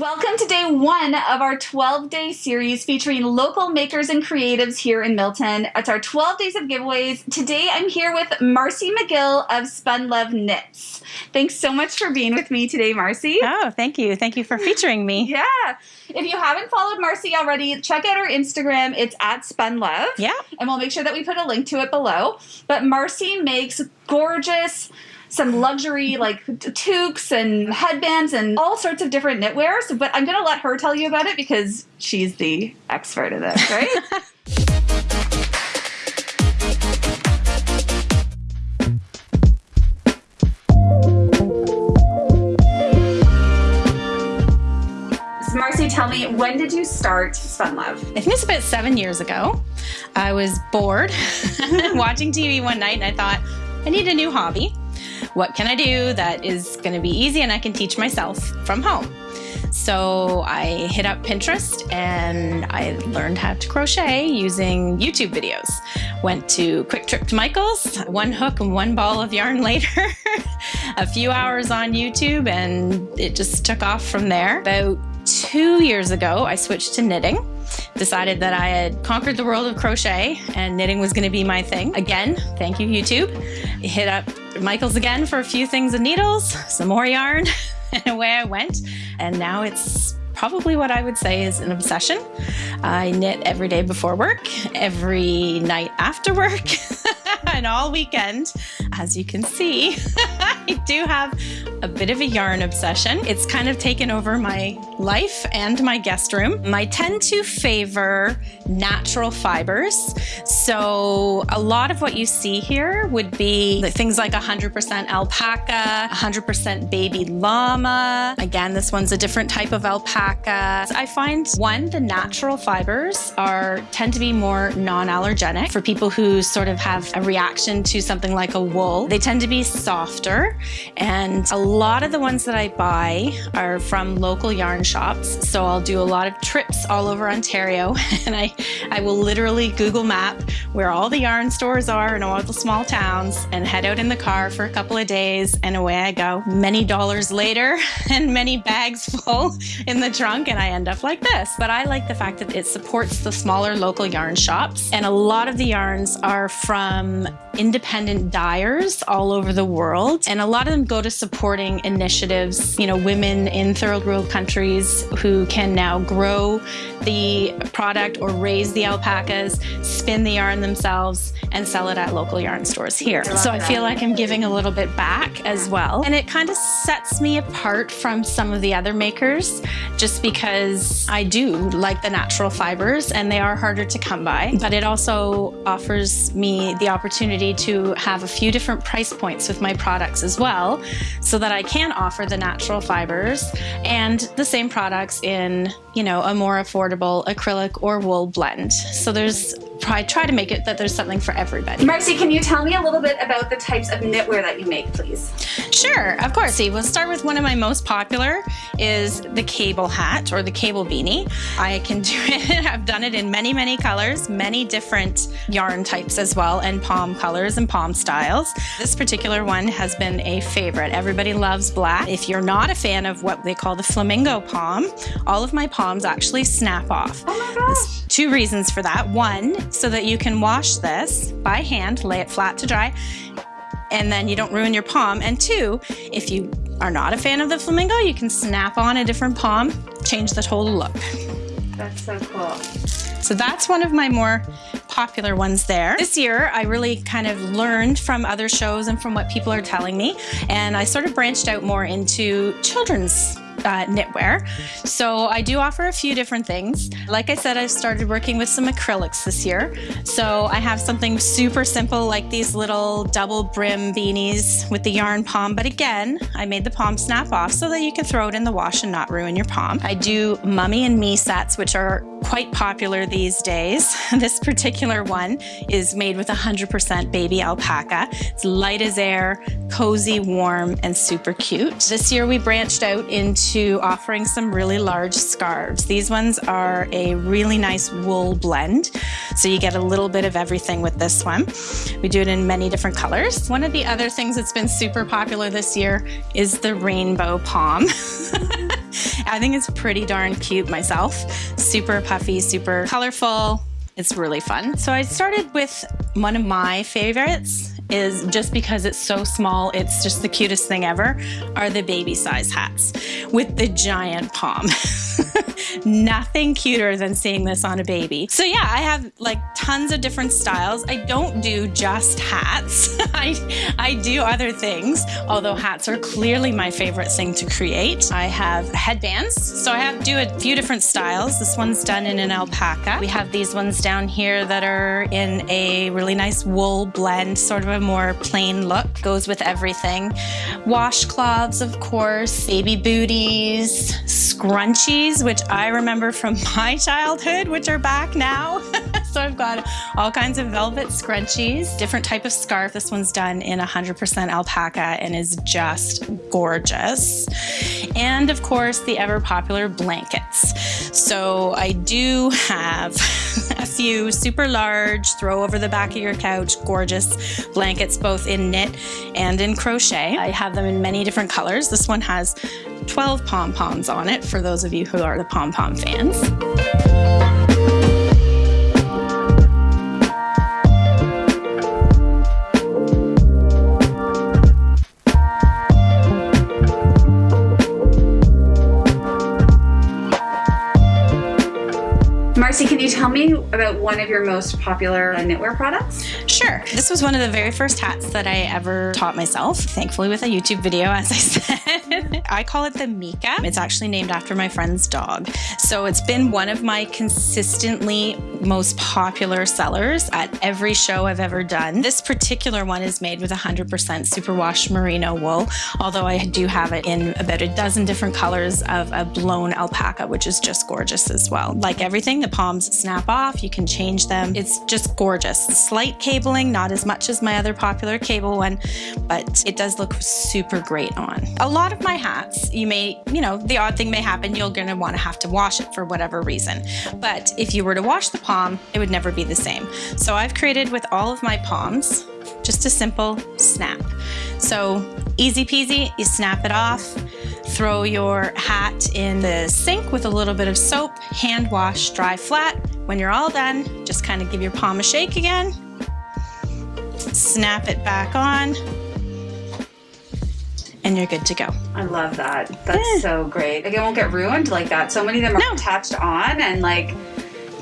Welcome to day one of our 12 day series featuring local makers and creatives here in Milton. It's our 12 days of giveaways. Today I'm here with Marcy McGill of Spun Love Knits. Thanks so much for being with me today, Marcy. Oh, thank you. Thank you for featuring me. yeah. If you haven't followed Marcy already, check out her Instagram. It's at Spun Love. Yeah. And we'll make sure that we put a link to it below. But Marcy makes gorgeous some luxury like toques and headbands and all sorts of different knitwear. So, but I'm going to let her tell you about it because she's the expert in this, right? Marcy, tell me, when did you start Spun Love? I think it's about seven years ago. I was bored watching TV one night and I thought, I need a new hobby what can I do that is going to be easy and I can teach myself from home? So I hit up Pinterest and I learned how to crochet using YouTube videos. Went to Quick Trip to Michael's, one hook and one ball of yarn later, a few hours on YouTube, and it just took off from there. About two years ago, I switched to knitting. Decided that I had conquered the world of crochet and knitting was going to be my thing. Again, thank you, YouTube. Hit up Michael's again for a few things and needles, some more yarn, and away I went. And now it's probably what I would say is an obsession. I knit every day before work, every night after work, and all weekend. As you can see, I do have a bit of a yarn obsession. It's kind of taken over my life and my guest room. I tend to favor natural fibers. So a lot of what you see here would be things like 100% alpaca, 100% baby llama. Again, this one's a different type of alpaca. I find one, the natural fibers are tend to be more non-allergenic for people who sort of have a reaction to something like a wool. They tend to be softer and a lot of the ones that I buy are from local yarn shops. So I'll do a lot of trips all over Ontario and I, I will literally Google map where all the yarn stores are in all the small towns and head out in the car for a couple of days and away I go. Many dollars later and many bags full in the trunk and I end up like this. But I like the fact that it supports the smaller local yarn shops and a lot of the yarns are from independent dyers all over the world and a lot of them go to supporting initiatives, you know, women in third world countries who can now grow the product or raise the alpacas, spin the yarn themselves, and sell it at local yarn stores here. So I feel like I'm giving a little bit back as well. And it kind of sets me apart from some of the other makers just because I do like the natural fibers and they are harder to come by. But it also offers me the opportunity to have a few different price points with my products as well so that I can offer the natural fibers and the same products in, you know, a more affordable acrylic or wool blend. So there's I try to make it that there's something for everybody. Marcy, can you tell me a little bit about the types of knitwear that you make, please? Sure, of course. See, we'll start with one of my most popular is the cable hat or the cable beanie. I can do it, I've done it in many, many colors, many different yarn types as well, and pom colors and pom styles. This particular one has been a favorite. Everybody loves black. If you're not a fan of what they call the flamingo pom, all of my poms actually snap off. Oh my gosh. There's two reasons for that. One, so that you can wash this by hand, lay it flat to dry, and then you don't ruin your pom. And two, if you are not a fan of the flamingo, you can snap on a different pom, change the total look. That's so cool. So that's one of my more popular ones there. This year, I really kind of learned from other shows and from what people are telling me, and I sort of branched out more into children's uh, knitwear. So I do offer a few different things. Like I said, I've started working with some acrylics this year. So I have something super simple like these little double brim beanies with the yarn pom. But again, I made the pom snap off so that you can throw it in the wash and not ruin your pom. I do mummy and me sets, which are quite popular these days. This particular one is made with 100% baby alpaca. It's light as air, cozy, warm, and super cute. This year we branched out into offering some really large scarves. These ones are a really nice wool blend, so you get a little bit of everything with this one. We do it in many different colors. One of the other things that's been super popular this year is the rainbow pom. I think it's pretty darn cute myself. Super puffy, super colorful. It's really fun. So I started with one of my favorites is just because it's so small, it's just the cutest thing ever, are the baby size hats with the giant pom. Nothing cuter than seeing this on a baby. So yeah, I have like tons of different styles. I don't do just hats. I, I do other things, although hats are clearly my favorite thing to create. I have headbands. So I have do a few different styles. This one's done in an alpaca. We have these ones down here that are in a really nice wool blend, sort of a more plain look. Goes with everything. Washcloths, of course, baby booties, scrunchies, which I remember from my childhood, which are back now. so I've got all kinds of velvet scrunchies, different type of scarf. This one's done in 100% alpaca and is just gorgeous. And of course, the ever popular blankets. So I do have a few super large, throw over the back of your couch, gorgeous blankets, both in knit and in crochet. I have them in many different colors. This one has 12 pom-poms on it for those of you who are the pom-pom fans. Tell me about one of your most popular knitwear products? Sure. This was one of the very first hats that I ever taught myself, thankfully with a YouTube video, as I said. I call it the Mika. It's actually named after my friend's dog. So it's been one of my consistently most popular sellers at every show I've ever done. This particular one is made with 100% superwash merino wool, although I do have it in about a dozen different colors of a blown alpaca, which is just gorgeous as well. Like everything, the poms snap off, you can change them. It's just gorgeous. Slight not as much as my other popular cable one, but it does look super great on. A lot of my hats, you may, you know, the odd thing may happen, you're gonna wanna have to wash it for whatever reason. But if you were to wash the pom, it would never be the same. So I've created with all of my poms, just a simple snap. So easy peasy, you snap it off, throw your hat in the sink with a little bit of soap, hand wash, dry flat. When you're all done, just kind of give your pom a shake again, snap it back on, and you're good to go. I love that. That's yeah. so great. Like it won't get ruined like that. So many of them are no. attached on and like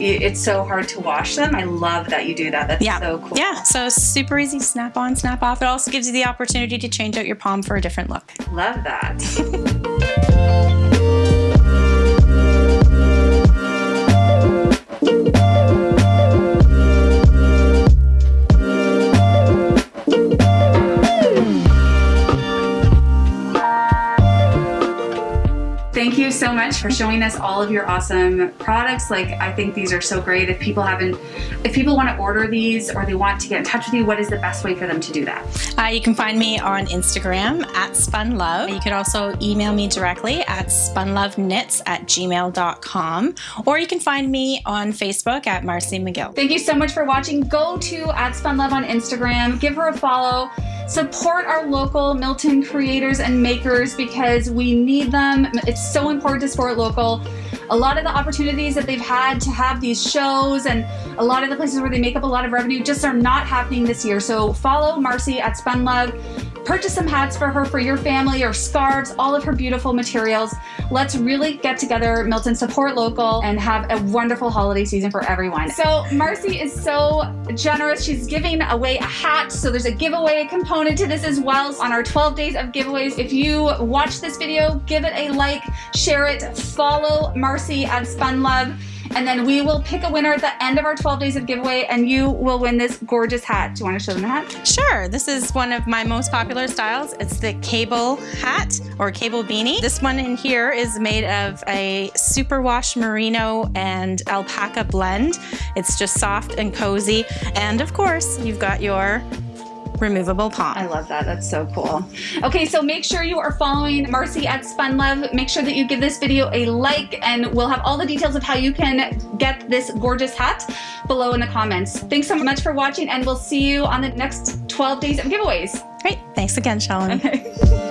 it's so hard to wash them. I love that you do that. That's yeah. so cool. Yeah, so super easy, snap on, snap off. It also gives you the opportunity to change out your pom for a different look. Love that. so much for showing us all of your awesome products. Like, I think these are so great. If people haven't, if people want to order these or they want to get in touch with you, what is the best way for them to do that? Uh, you can find me on Instagram at spunlove. You could also email me directly at spunloveKnits at gmail.com or you can find me on Facebook at Marcy McGill. Thank you so much for watching. Go to at spunlove on Instagram, give her a follow. Support our local Milton creators and makers because we need them. It's so important to support local. A lot of the opportunities that they've had to have these shows and a lot of the places where they make up a lot of revenue just are not happening this year. So follow Marcy at Spun Love. Purchase some hats for her for your family or scarves, all of her beautiful materials. Let's really get together, Milton, support local, and have a wonderful holiday season for everyone. So Marcy is so generous. She's giving away a hat. So there's a giveaway component to this as well on our 12 days of giveaways. If you watch this video, give it a like, share it, follow Marcy at Spunlove and then we will pick a winner at the end of our 12 days of giveaway and you will win this gorgeous hat. Do you want to show them the hat? Sure. This is one of my most popular styles. It's the cable hat or cable beanie. This one in here is made of a superwash merino and alpaca blend. It's just soft and cozy. And of course, you've got your removable pom. I love that. That's so cool. Okay, so make sure you are following Marcy at Spun Love. Make sure that you give this video a like and we'll have all the details of how you can get this gorgeous hat below in the comments. Thanks so much for watching and we'll see you on the next 12 days of giveaways. Great. Thanks again, Shalom. Okay.